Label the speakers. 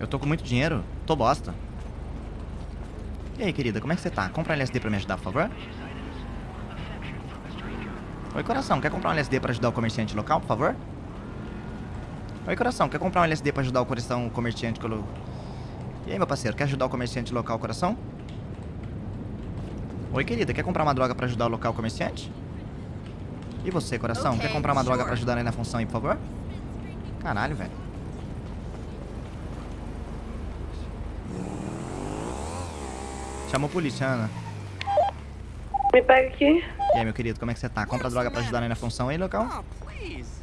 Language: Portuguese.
Speaker 1: Eu tô com muito dinheiro. Tô bosta. E aí, querida, como é que você tá? Compra um LSD pra me ajudar, por favor? Oi, coração, quer comprar um LSD pra ajudar o comerciante local, por favor? Oi, coração, quer comprar um LSD pra ajudar o coração, o comerciante... Colo... E aí, meu parceiro, quer ajudar o comerciante local, coração? Oi, querida, quer comprar uma droga pra ajudar o local comerciante? E você, coração,
Speaker 2: Ok,
Speaker 1: quer comprar uma droga
Speaker 2: sure.
Speaker 1: pra ajudar aí na função aí, por favor? Caralho, velho. Chama a polícia, Ana.
Speaker 3: Me pega aqui.
Speaker 1: E aí, meu querido, como é que você tá? Compra droga pra ajudar aí na função aí, local?
Speaker 2: Oh, please.